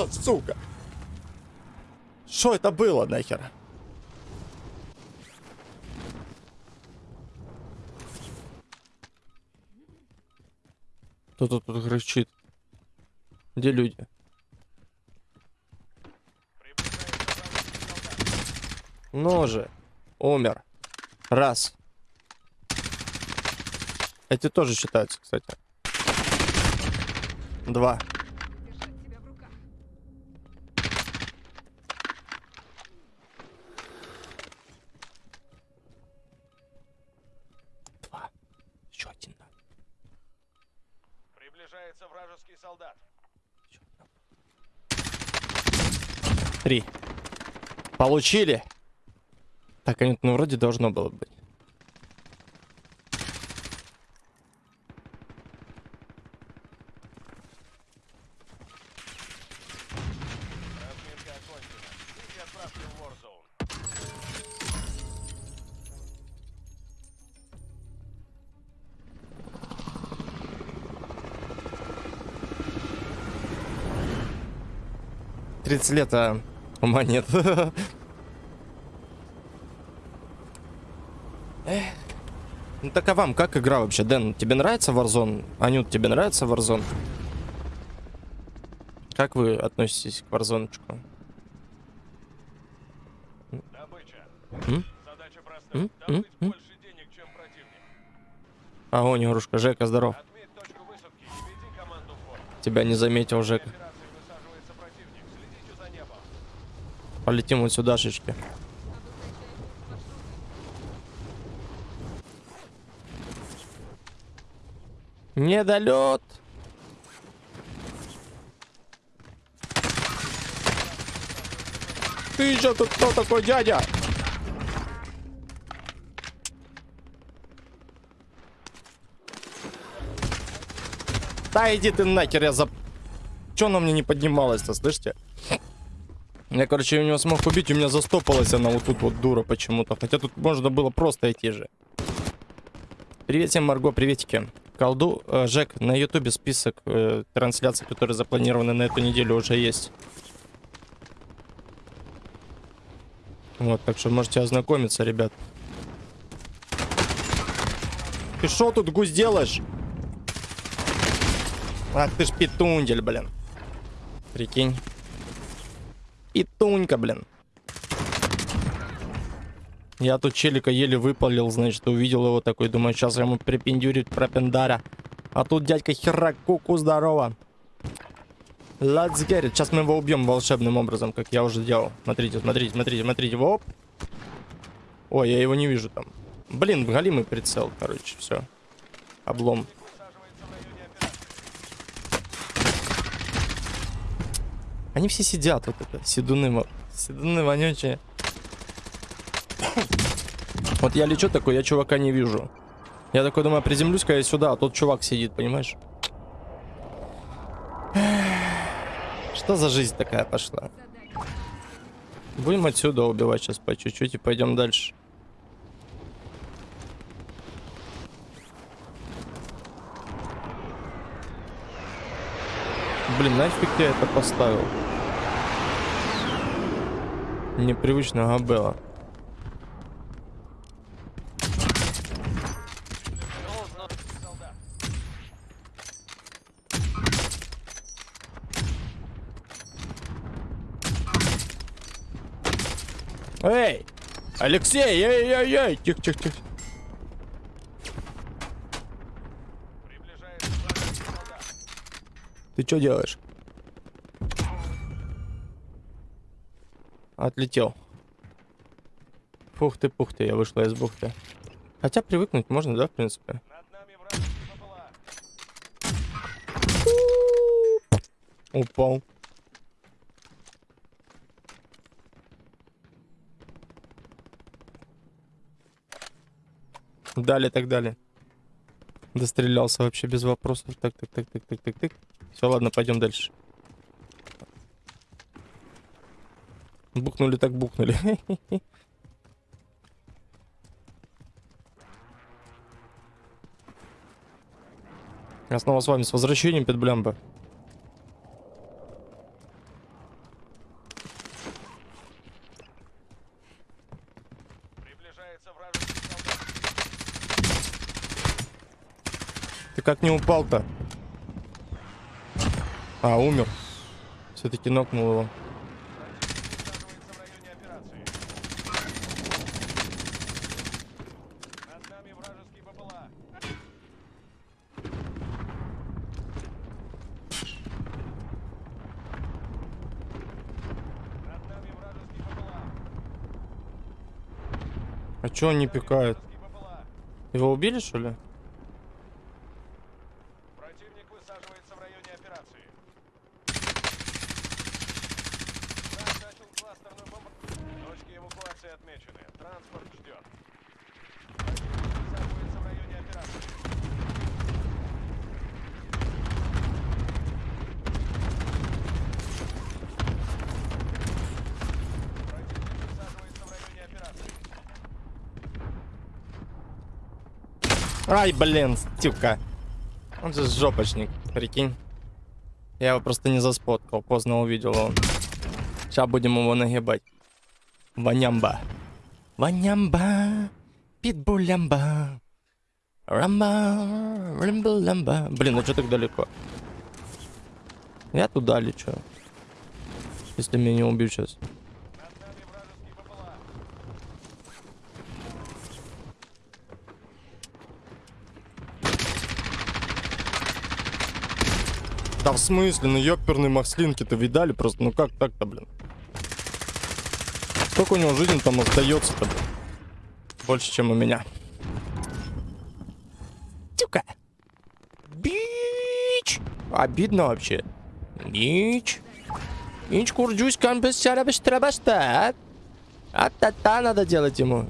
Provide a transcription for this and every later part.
О, сука! Что это было нахер? Кто тут тут кричит? Где люди? Ну же, умер. Раз. Эти тоже считаются, кстати. Два. Приближается вражеский солдат. Три. Получили. Так, ну, вроде должно было быть. Тридцать лет, а ума нет. Эх. Ну так а вам как игра вообще, Дэн? Тебе нравится Warzone? Анют, тебе нравится Warzone? Как вы относитесь к Warzone? Добыча. М? Задача простая. Добыть М? больше денег, чем противник. Огонь, игрушка. Жека, здоров. Тебя не заметил, Жека. Операции высаживается противник. Следите за небом. Полетим вот сюда, шишки. Недолет. Ты же тут кто такой дядя? Да иди ты нахер, я за... Чё она мне не поднималась-то, слышите? Я, короче, у него смог убить, у меня застопалась она вот тут вот дура почему-то. Хотя тут можно было просто идти же. Привет всем, Марго, приветики. Колду, э, Жек, на ютубе список э, трансляций, которые запланированы на эту неделю, уже есть. Вот, так что можете ознакомиться, ребят. Ты что тут гусь делаешь? Ах ты ж петундель, блин. Прикинь. Петунька, блин. Я тут челика еле выпалил, значит, увидел его такой, думаю, сейчас ему припендюрить пропендаря. А тут дядька херак, куку, здорово. Let's get it. Сейчас мы его убьем волшебным образом, как я уже делал. Смотрите, смотрите, смотрите, смотрите. Оп. Ой, я его не вижу там. Блин, галимый прицел, короче, все. Облом. Высаживается в районе операции. Они все сидят, вот это, седуны, седуны вонючие. Вот я лечу такой, я чувака не вижу. Я такой думаю, приземлюсь-ка я сюда, а тут чувак сидит, понимаешь? Что за жизнь такая пошла? Будем отсюда убивать сейчас по чуть-чуть и пойдем дальше. Блин, нафиг я это поставил? Непривычно габела. Эй! Алексей, эй-эй-эй! Тихо-тихо-тихо. Приближается вражеский солдат. Ты что делаешь? Отлетел. Фух ты, пух ты, я вышла из бухты. Хотя привыкнуть можно, да, в принципе? Упал. Далее, так далее. Дострелялся вообще без вопросов. Так, так, так, так, так, так, так. Все, ладно, пойдем дальше. Бухнули так бухнули. Я снова с вами, с возвращением, Петблямба. Ты как не упал-то? А, умер. Все-таки нокнул его. А чё он не пикает? Его убили, что ли? Противник высаживается в районе операции. Враг начал кластерную бомбу. Точки эвакуации отмечены. Транспорт ждет. Ай, блин, стюка. Он же жопочник, прикинь. Я его просто не заспоткал, поздно увидел его. Сейчас будем его нагибать. Ванямба. Ванямба. Питбулямба. Рамба. Рамбулямба. Блин, ну что так далеко? Я туда лечу. Если меня не убьют сейчас. Да в смысле, ну ёперные маслинки-то видали просто, ну как так-то, блин? Сколько у него жизни там остается-то? Больше, чем у меня. Тюка. Бич. Обидно вообще. Бич. Бич курджусь камбесяра бестрабаста. А-та-та надо делать ему.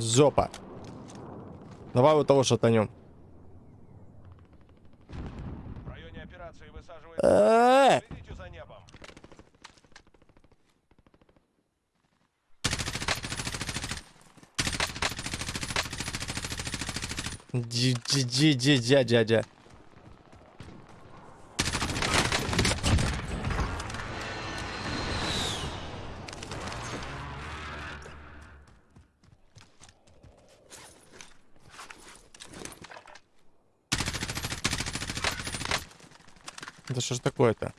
Зопа. Давай вот того шатанем. Э, Следите за небом. Дядя, дядя. Да что ж такое-то?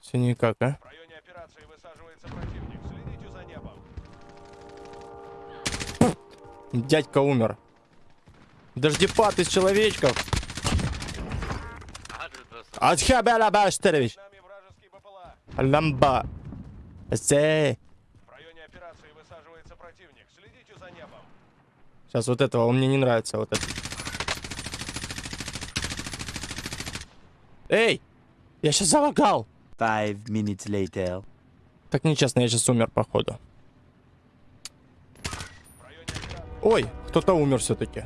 Все никак, а? В районе операции высаживается противник. Следите за небом. Дядька умер. Дождепад из человечков. Атхабела Баштерович. Ламба. Зе. В районе операции высаживается противник. Следите за небом. Сейчас вот этого, он мне не нравится, вот это. Эй! Я сейчас залагал! Five minutes later. Так нечестно, я сейчас умер, походу. Ой, кто-то умер все-таки.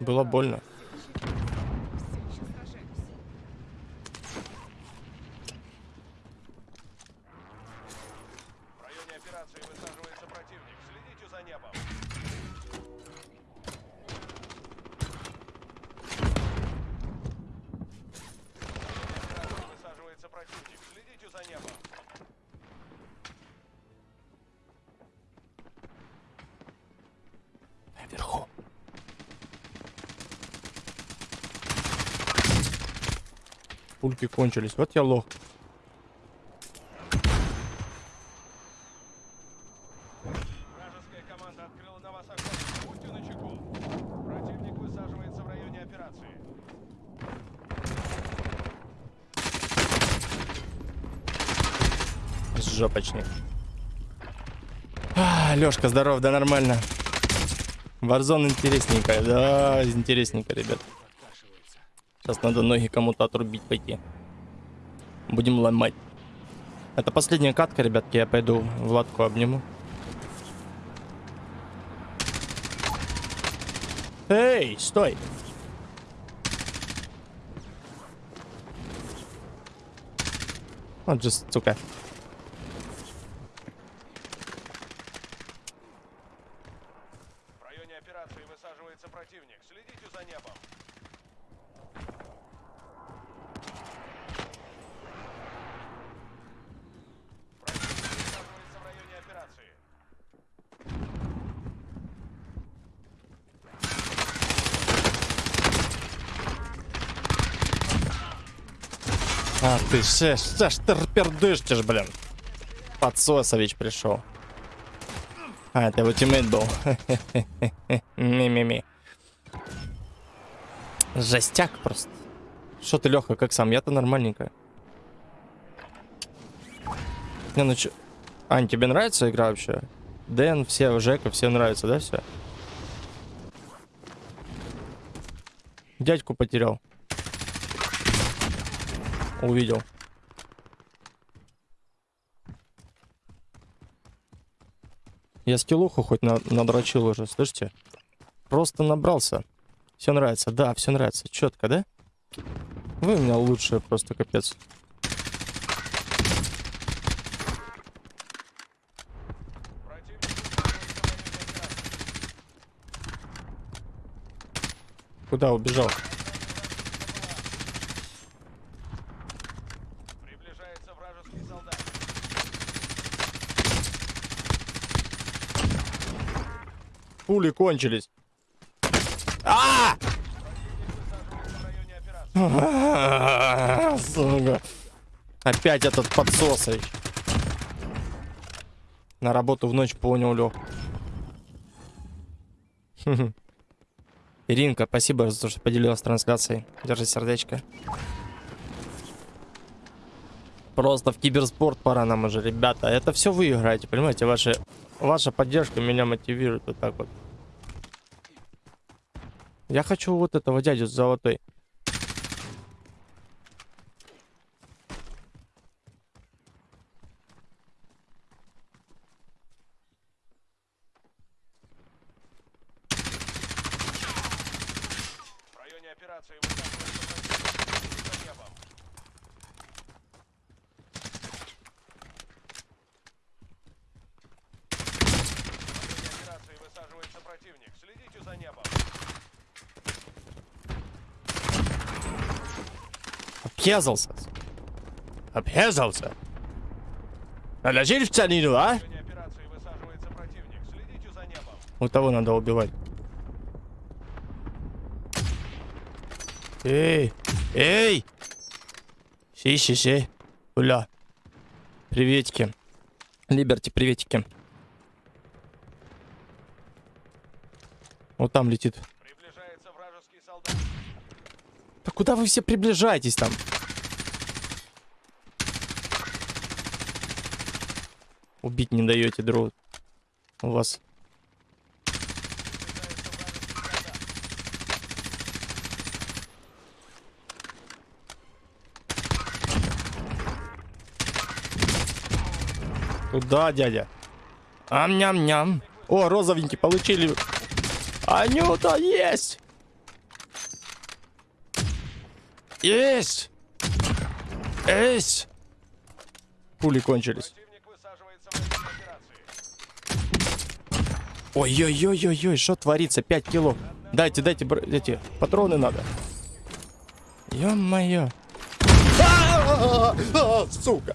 Было больно. Все еще сражаемся. В районе операции высаживается противник. Следите за небом. В районе операции высаживается противник. Следите за небом. Наверху. Пульки кончились. Вот я лох. Вражеская команда открыла на вас огонь. Будьте начеку. Противник высаживается в районе операции. Жопочник. А, Лёшка, здоров, да нормально. Варзон интересненько, да, интересненько, ребят. Сейчас надо ноги кому-то отрубить пойти. Будем ломать. Это последняя катка, ребятки, я пойду Владку обниму. Эй, стой! Вот же, сука. В районе операции А ты ты пердышчешь, блин. Подсосович пришел. А, это его тиммейт был. Ми-ми-ми. Жестяк просто. Что ты, Леха, как сам? Я-то нормальненько. Не, ну чё... Ань, тебе нравится игра вообще? Дэн, все, Жека, все нравится, да, все? Дядьку потерял. Увидел. Я скиллуху хоть на, надрочил уже, слышите? Просто набрался. Все нравится, да, все нравится. Четко, да? Вы у меня лучшие, просто капец. Куда убежал? Пули кончились. А! Операции. Сука. Опять этот подсосович. На работу в ночь понял, Лех. Иринка, спасибо за то, что поделилась трансляцией. Держи сердечко. Просто в киберспорт пора нам уже, ребята. Это все вы играете, понимаете? Ваши, ваша поддержка меня мотивирует вот так вот. Я хочу вот этого дядю с золотой. В районе операции высаживается противник. За небом. В районе операции высаживается противник. Следите за небом. Объезался. Объезался. Наложили в целину, а? В районе операции высаживается противник. Следите за небом. Вот того надо убивать. Эй! Эй! Си-си-си. Уля. Приветики. Либерти, приветики. Вот там летит. Да куда вы все приближаетесь там? Убить не даете, друг. У вас. Туда, дядя. Ам-ням-ням. О, розовенький, получили. Анюта, есть! Есть! Есть! Пули кончились. Противник высаживается в районе операции. Ой-ой-ой-ой-ой, что творится? 5 кило. Дайте, дайте, эти патроны надо. Ё-моё. А, Сука.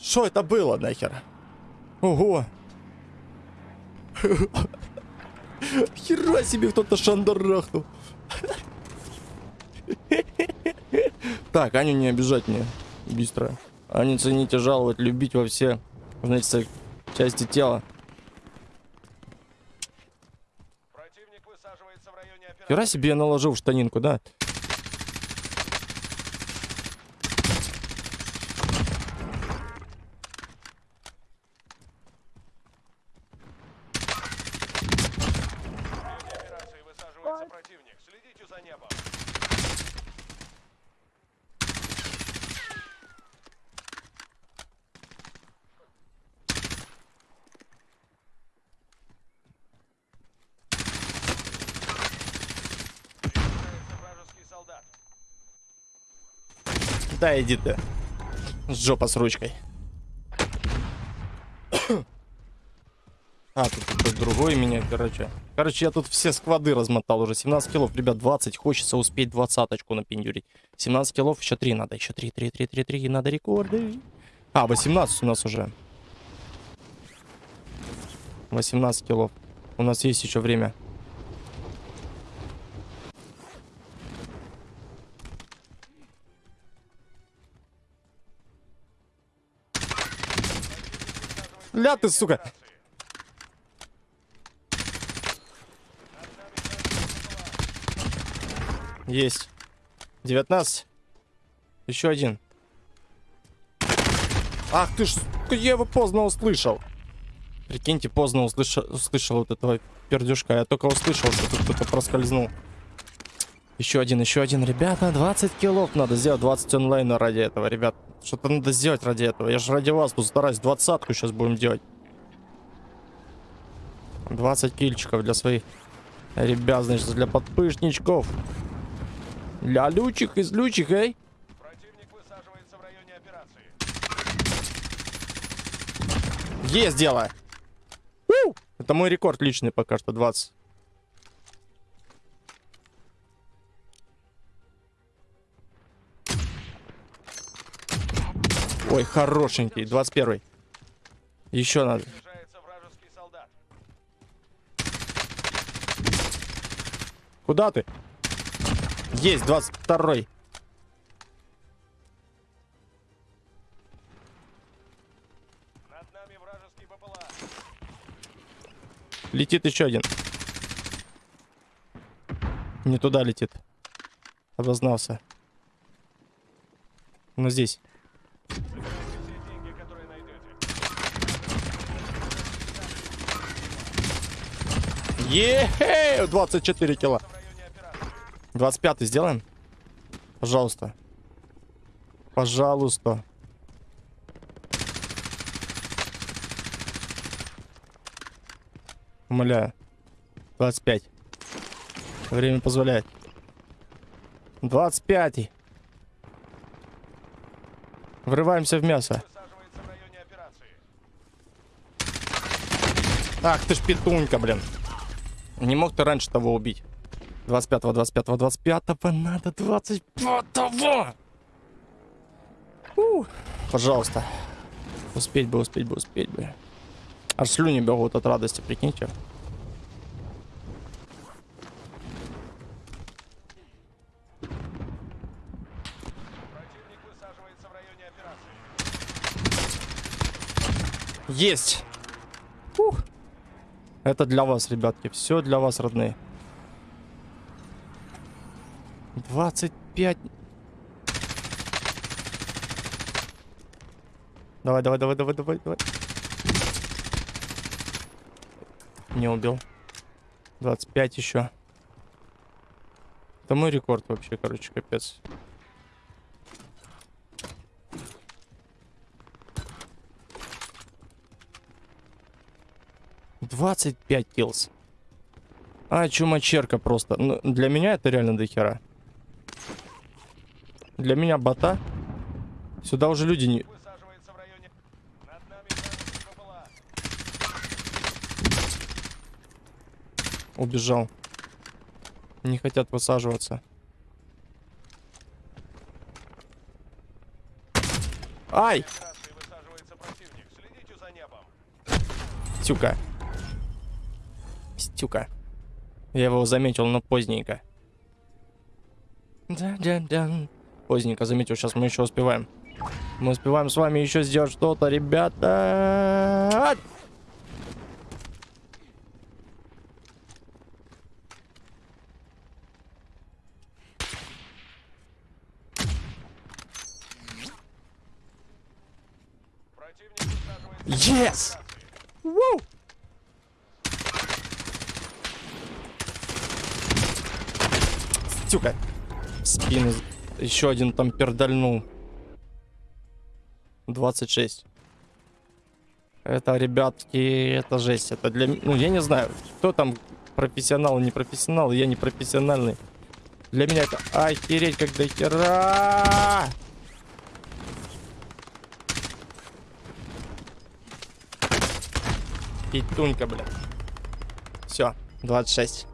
Что это было нахер? Ого. Хера себе кто-то шандарахнул. Так, Аню не обижать мне. Быстро. Аню цените, жаловать, любить во все, значит, части тела. Противник высаживается в районе операции. Хера себе наложил штанинку, да? В районе операции высаживается противник. Следите за небом. Приближается вражеский солдат. Да, иди ты. Жопа с ручкой. А, тут какой-то другой меня, короче. Короче, я тут все сквады размотал уже. 17 килов, ребят, 20. Хочется успеть двадцаточку напендюрить. 17 килов, еще 3 надо. Еще 3, 3, 3, 3, 3. Надо рекорды. А, 18 у нас уже. 18 килов. У нас есть еще время. Ля ты, сука. Есть. 19. Еще один. Ах ты ж, сука, я его поздно услышал. Прикиньте, поздно услышал, услышал вот этого пердюшка. Я только услышал, что тут кто-то проскользнул. Еще один, еще один. Ребята, 20 киллов надо сделать. 20 онлайна ради этого, ребят. Что-то надо сделать ради этого. Я же ради вас тут стараюсь. Двадцатку сейчас будем делать. 20 кильчиков для своих ребят, значит, для подпышничков. Для лючих из лючих, эй. Есть дело. У! Это мой рекорд личный пока что, 20. Ой, хорошенький, 21. Еще надо. Куда ты? Есть, 22. Над нами вражеский БПЛА. Летит еще один. Не туда летит. Обознался. Но здесь. Собирайте все деньги, которые найдете. Ехе! 24 кило. В районе операции. 25 сделаем? Пожалуйста. Пожалуйста. Умоляю. 25. Время позволяет. 25. Врываемся в мясо. Ах ты ж петунька, блин. Не мог ты раньше того убить. 25-го, 25-го, 25-го, надо 25-го. У, Пожалуйста. Успеть бы, успеть бы, успеть бы. Аж слюни бегут от радости, прикиньте. Есть! Ух. Это для вас, ребятки. Все для вас, родные. 25. Давай, давай, давай, давай, давай, давай. Не убил. 25 еще. Это мой рекорд вообще, короче, капец. Двадцать пять киллс. А, чумачерка просто. Ну, для меня это реально дохера. Для меня бота. Сюда уже люди не... Убежал. Не хотят высаживаться. Ай! Операции высаживается противник. Следите за небом. Стюка. Стюка. Я его заметил, но поздненько. Да-да-да. Поздненько заметил, сейчас мы еще успеваем. Мы успеваем с вами еще сделать что-то, ребята. Yes! операции. Ву! Стюка. В Спину. Еще один там пердальнул. 26. Это, ребятки, это жесть. Это для... Ну, я не знаю, кто там профессионал, не профессионал. Я не профессиональный. Для меня это охереть как до хера. Петунька, блин. Все, 26.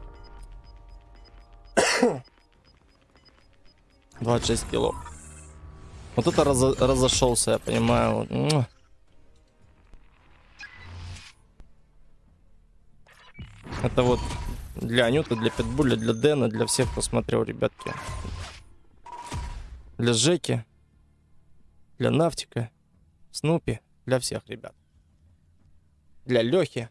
26 кило. Вот это разо- разошелся, я понимаю. Это вот для Анюты, для Питбуля, для Дэна, для всех, кто смотрел, ребятки. Для Жеки, для Нафтика, Снупи, для всех, ребят. Для Лехи.